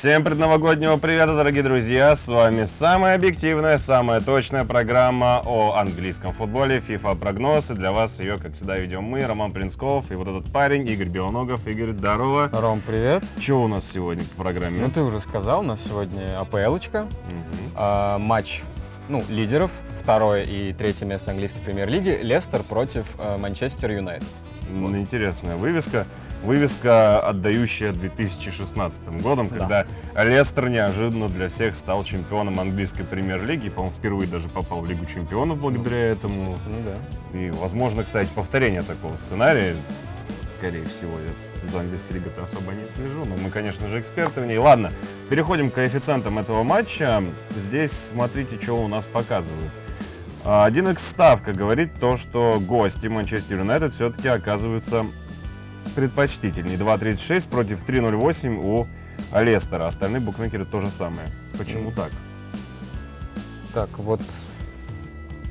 Всем предновогоднего привета, дорогие друзья! С вами самая объективная, самая точная программа о английском футболе FIFA Прогноз. И для вас ее, как всегда, ведем мы, Роман Принсков и вот этот парень, Игорь Белоногов. Игорь, здорово! Ром, привет! Что у нас сегодня по программе? Ну, ты уже сказал, у нас сегодня АПЛочка, Мгм. а, матч ну, лидеров, второе и третье место английской премьер-лиги, Лестер против а, Манчестер Юнайтед. Ну, Интересная вывеска. Вывеска, отдающая 2016 годом, Да. когда Лестер неожиданно для всех стал чемпионом английской премьер-лиги. По-моему, впервые даже попал в Лигу чемпионов благодаря этому. Ну да. И, возможно, кстати, повторение такого сценария. Скорее всего, я за английской лигой особо не слежу, но мы, конечно же, эксперты в ней. Ладно, переходим к коэффициентам этого матча. Здесь смотрите, что у нас показывают. А, 1x ставка говорит то, что гости Манчестер Юнайтед все-таки оказываются предпочтительнее. 2.36 против 3.08 у Лестера. Остальные букмекеры то же самое. Почему так? Так, вот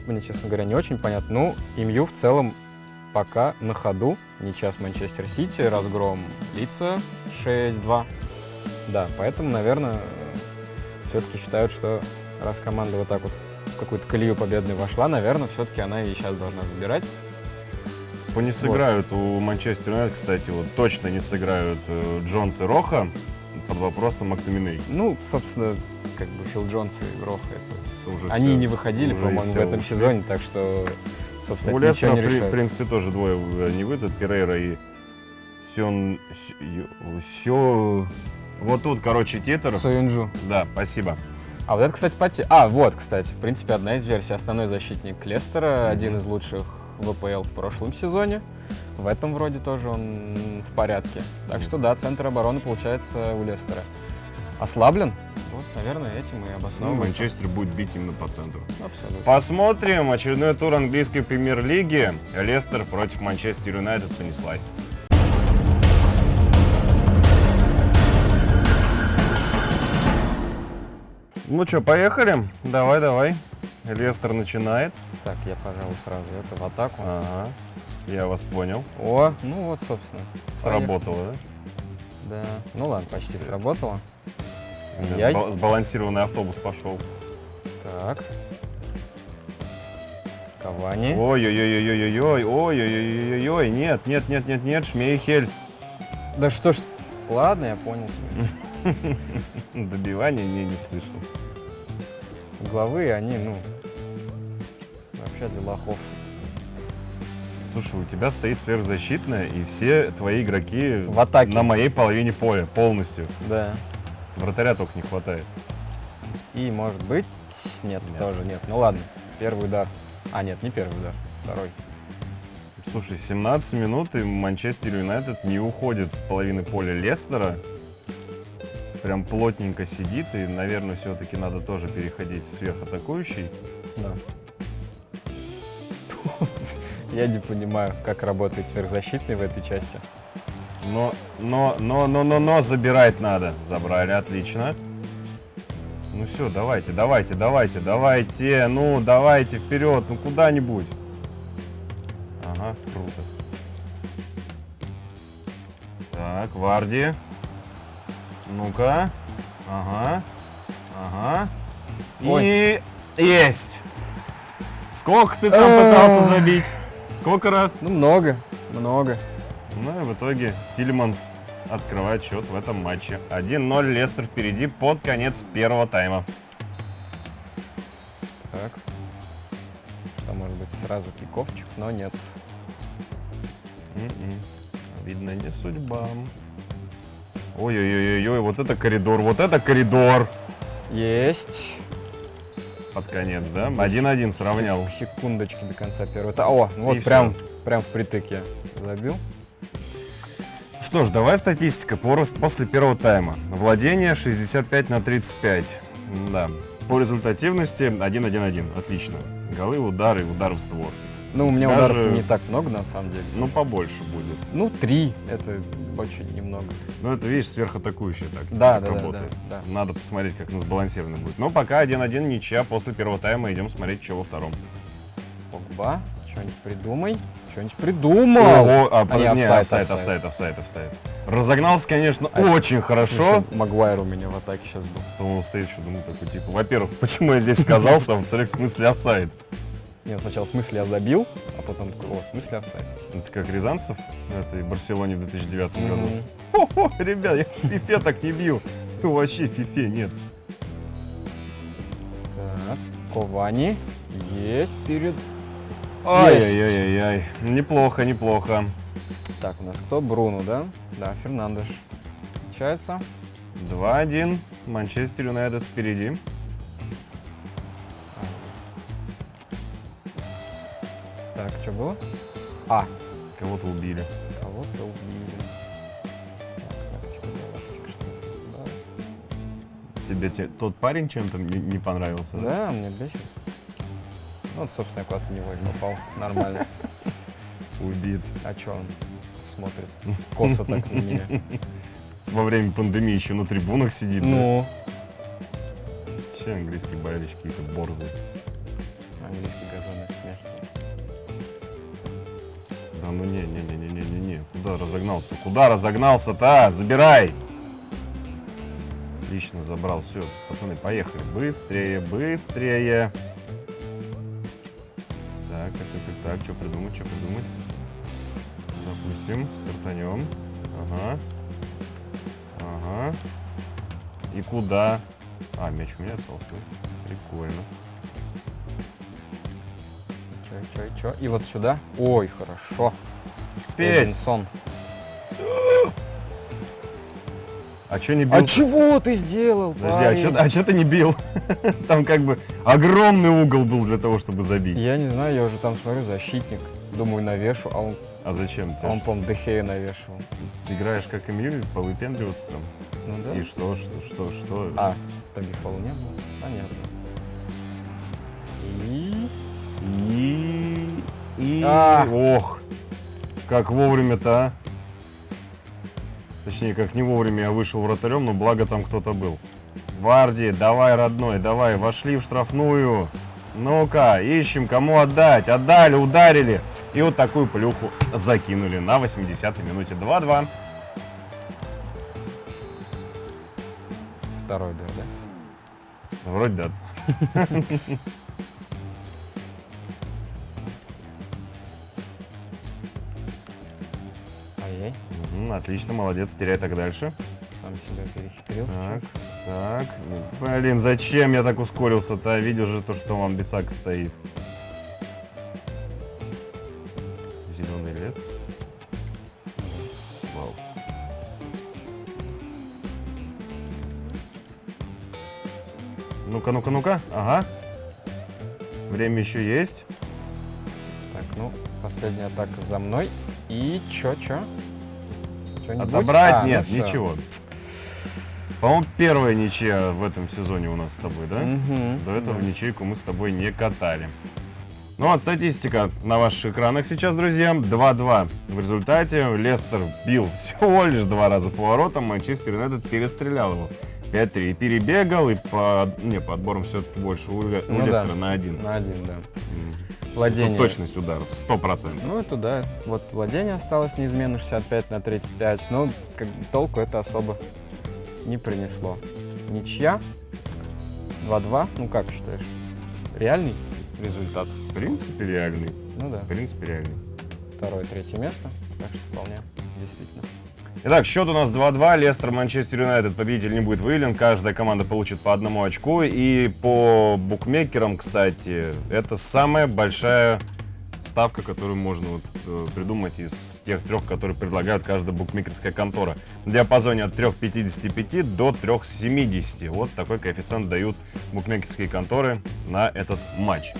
мне, честно говоря, не очень понятно. Ну, МЮ в целом пока на ходу. Ничья с Манчестер Сити, разгром лица 6-2. Да, поэтому, наверное, все-таки считают, что раз команда вот так вот в какую-то колею победную вошла, наверное, все-таки она и сейчас должна забирать. Не сыграют у Манчестер Юнайтед, кстати, вот точно не сыграют э, Джонс и Роха под вопросом Мактоминей. Ну, собственно, как бы Фил Джонс и Роха, это... Это уже Они всё. не выходили, по-моему, в этом ушли. сезоне, так что, собственно, У Лестера, не при- в решает. принципе, тоже двое э, не выйдут, Перейра и Ю- Сё... Вот тут, короче, титр. Союнджу. Да, спасибо. А вот это, кстати, поте... А, вот, кстати, в принципе, одна из версий. Основной защитник Лестера, один из лучших в АПЛ в прошлом сезоне. В этом вроде тоже он в порядке. Так что да, центр обороны получается у Лестера. Ослаблен? Вот, наверное, этим и Ну, обосновывается. Манчестер будет бить именно по центру. Абсолютно. Посмотрим. Очередной тур английской премьер-лиги. Лестер против Манчестер Юнайтед понеслась. Ну что, поехали? Давай, давай. Лестер начинает. Так, я, пожалуй, сразу это в атаку. Ага. Я вас понял. О, ну вот, собственно. Сработало, да? Да. Ну ладно, почти сработало. У меня Я- сба- Сбалансированный автобус пошел. Так. Кавани. Ой-ой-ой-ой-ой-ой, ой-ой-ой-ой-ой, нет, нет, нет, нет, нет, Шмейхель. Да что ж... Ладно, я понял. Добивания не, не слышал. Угловые, они, ну, вообще для лохов. Слушай, у тебя стоит сверхзащитная, и все твои игроки В атаке. на моей половине поля полностью. Да. Вратаря только не хватает. И, может быть... Нет, Нет. тоже нет. Ну ладно, первый удар. А, нет, не первый удар, второй. Слушай, 17 минут, и Манчестер Юнайтед не уходит с половины поля Лестера. Прям плотненько сидит, и, наверное, все-таки надо тоже переходить в сверхатакующий. Да. Я не понимаю, как работает сверхзащитный в этой части. Но, но, но, но, но, но забирать надо. Забрали, отлично. Ну все, давайте, давайте, давайте, давайте, ну давайте вперед, ну куда-нибудь. Ага, круто. Так, Варди. Ну-ка. Ага. Ага. И есть. Сколько ты там пытался забить? Сколько раз? Ну, много, много. Ну и в итоге Тильманс открывает счет в этом матче. 1-0 Лестер впереди под конец первого тайма. Так. Что, может быть, сразу киковчик, но нет. М-м. Видно, не судьба. Ой-ой-ой-ой, вот это коридор, вот это коридор. Есть. Под конец, да? 1-1 сравнял. Секундочки до конца первого. О, вот И прям, прям впритык я забил. Что ж, давай статистика по рос- после первого тайма. Владение 65 на 35. Да. По результативности 1-1-1. Отлично. Голы, удары, удары в створ. Ну, у меня тебя ударов не так много, на самом деле. Ну, побольше будет. Ну, три. Это очень немного. Ну, это, видишь, сверхатакующая тактика. Да, да, да, работает. да, да. Надо посмотреть, как она сбалансирована будет. Но пока 1-1 ничья. После первого тайма идем смотреть, что во втором. Погба, что-нибудь придумай. Что что-нибудь придумал. Ого, а, А не, офсайд, офсайд, офсайд, офсайд, офсайд. Разогнался, конечно, А, очень хорошо. Магуайр у меня в атаке сейчас был. Он стоит еще, думаю, такой, типа, во-первых, почему я здесь сказался, а во-вторых, в смысле офсайд? Нет, сначала в смысле я забил, а потом такой, о, в смысле офсайд. Это как Рязанцев в этой Барселоне в 2009 году. Мгм. О, ребят, я в фифе так не бил. Вообще в фифе нет. Так, Ковани есть перед... Ай-яй-яй-яй. Неплохо, неплохо. Так, у нас кто? Бруно, да? Да, Фернандеш. Получается. 2-1. Манчестер Юнайтед впереди. Так, что было? А, Кого-то убили. кого-то убили. Тебе те- тот парень чем-то не, не понравился? Да. да, мне бесит. Ну, вот, собственно, куда-то в него и попал. Нормально. Убит. А что он смотрит? Косо так на меня. Во время пандемии еще на трибунах сидит. Ну, Все английские болельщики какие-то борзы. английский газон мягкий. Да ну не, не, не, не, не, не, не. Куда разогнался-то? Куда разогнался-то? А, Забирай! Лично забрал. Все, пацаны, поехали. Быстрее, быстрее. Так, так, так, так, так. Что придумать, что придумать? Допустим, стартанем. Ага. Ага. И куда? А, мяч у меня остался. Прикольно. Чё, чё, чё? И вот сюда. Ой, хорошо. Успеть! Эдинсон. А что не бил? А чего ты сделал, Подожди, а парень? что ты не бил? Там как бы огромный угол был для того, чтобы забить. Я не знаю, я уже там смотрю, защитник. Думаю, навешу, а он, А зачем? а Ты он по-моему, Дехея навешивал. играешь как Эмиль, повыпендриваться там. Ну да. И что, что, что, что? А, в итоге фола не было? Понятно. И... И... И... А. Ох! Как вовремя-то, а? Точнее, как не вовремя я вышел вратарем, но благо там кто-то был. Варди, давай, родной, давай, вошли в штрафную. Ну-ка, ищем, кому отдать. Отдали, ударили. И вот такую плюху закинули на 80-й минуте. 2-2. Второй дыр, да? Вроде да. Мгм, отлично, молодец, теряй так дальше. Сам себя перехитрил Так, сейчас. так. Блин, зачем я так ускорился-то? Видел же то, что вам Бисак стоит. Зеленый лес. Вау. Ну-ка, ну-ка, ну-ка. Ага. Время еще есть. Так, ну, последняя атака за мной. И чё, чё? Чё-нибудь? Отобрать А, ну нет, всё. ничего. По-моему, первая ничья в этом сезоне у нас с тобой, да? Мгм. До этого Да. ничейку мы с тобой не катали. Ну вот статистика на ваших экранах сейчас, друзья. 2-2 в результате. Лестер бил всего лишь два раза по воротам. Манчестер Юнайтед перестрелял его. 5-3. И перебегал, и по, не, по отборам все-таки больше у, Ну да. Лестера на один. На один, да. М. Владение. Тут точность ударов 100%. Ну, это да. Вот владение осталось неизменно 65 на 35. Но как, бы толку это особо не принесло. Ничья. 2-2. Ну, как считаешь? Реальный результат? В принципе, реальный. Ну да. В принципе, реальный. Второе, третье место. Так что вполне действительно. Итак, счет у нас 2-2. Лестер, Манчестер Юнайтед. Победитель не будет выявлен. Каждая команда получит по одному очку. И по букмекерам, кстати, это самая большая ставка, которую можно вот, э, придумать из тех трех, которые предлагают каждая букмекерская контора. В диапазоне от 3,55 до 3,70. Вот такой коэффициент дают букмекерские конторы на этот матч.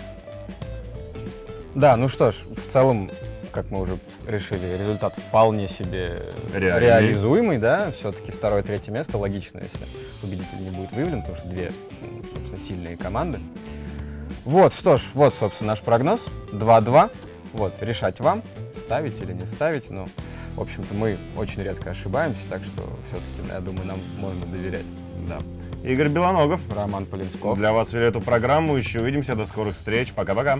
Да, ну что ж, в целом, как мы уже решили, результат вполне себе Реальный. реализуемый, да. Все-таки второе, третье место логично, если победитель не будет выявлен, потому что две, ну, собственно, сильные команды. Вот, что ж, вот, собственно, наш прогноз. 2-2. Вот, решать вам, ставить или не ставить. Ну, в общем-то, мы очень редко ошибаемся, так что все-таки, я думаю, нам можно доверять. Да. Игорь Белоногов. Роман Полинсков. Для вас вели эту программу. Еще увидимся. До скорых встреч. Пока-пока.